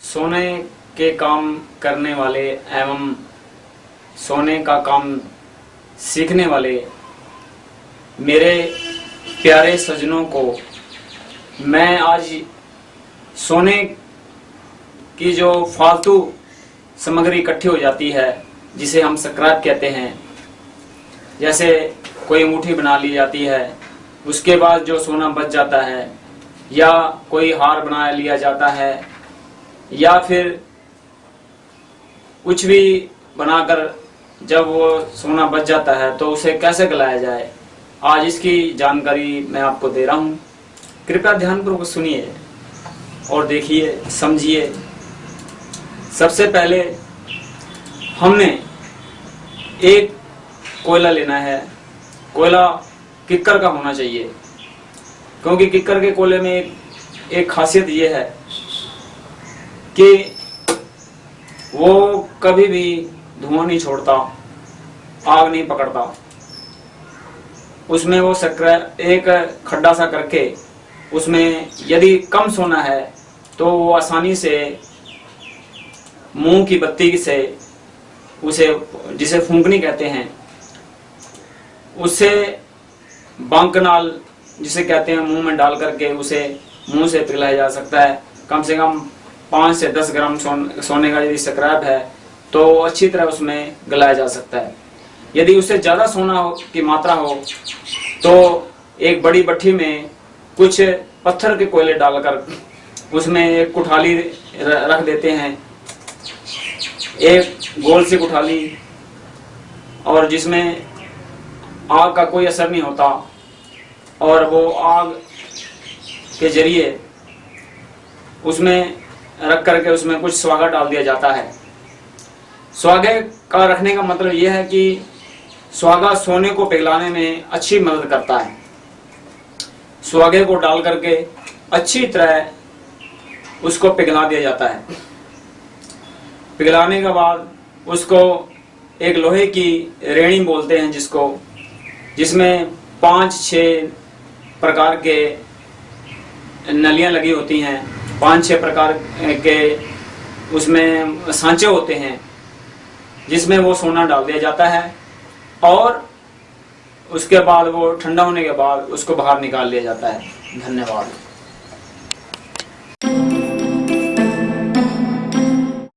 सोने के काम करने वाले एवं सोने का काम सीखने वाले मेरे प्यारे सजनों को मैं आज सोने की जो फालतू सामग्री इकट्ठी हो जाती है, जिसे हम स्क्रैप कहते हैं, जैसे कोई अंगूठी बना ली जाती है, उसके बाद जो सोना बच जाता है या कोई हार बना लिया जाता है, या फिर कुछ भी बनाकर जब वो सोना बच जाता है तो उसे कैसे गलाया जाए? आज इसकी जानकारी मैं आपको दे रहा हूँ। कृपया ध्यानपूर्वक सुनिए और देखिए, समझिए। सबसे पहले हमने एक कोयला लेना है। कोयला किक्कर का होना चाहिए। क्योंकि किक्कर के कोले में एक, एक खासियत ये है कि वो कभी भी धुआँ नहीं छोड़ता आग नहीं पकड़ता। उसमें वो सक्र एक खड्डा सा करके उसमें यदि कम सोना है तो वो आसानी से मुँह की बत्ती से उसे जिसे फूंकनी कहते हैं उससे बांकनाल जिसे कहते हैं मुँह में डाल करके उसे मुँह से पिघलाया जा सकता है। कम से कम पाँच से दस ग्राम सोन, सोने का यदि स्क्रैप है तो अच्छी तरह उसमें गलाया जा सकता है। यदि उससे ज़्यादा सोना हो, की मात्रा हो तो एक बड़ी भट्टी में कुछ पत्थर के कोयले डालकर उसमें एक कुठाली रख देते हैं। एक गोल सी कुठाली और जिसमें आग का कोई असर नहीं होता। और वो आग के ज़रिए उसमें रख करके उसमें कुछ स्वागा डाल दिया जाता है। स्वागे का रखने का मतलब यह है कि स्वागा सोने को पिघलाने में अच्छी मदद करता है। स्वागे को डाल करके अच्छी तरह उसको पिघला दिया जाता है। पिघलाने के बाद उसको एक लोहे की रेणी बोलते हैं जिसको, जिसमें पाँच छः प्रकार के नलियाँ लगी होती हैं। पाँच छह प्रकार के उसमें सांचे होते हैं, जिसमें वो सोना डाल दिया जाता है और उसके बाद वो ठंडा होने के बाद उसको बाहर निकाल लिया जाता है। धन्यवाद।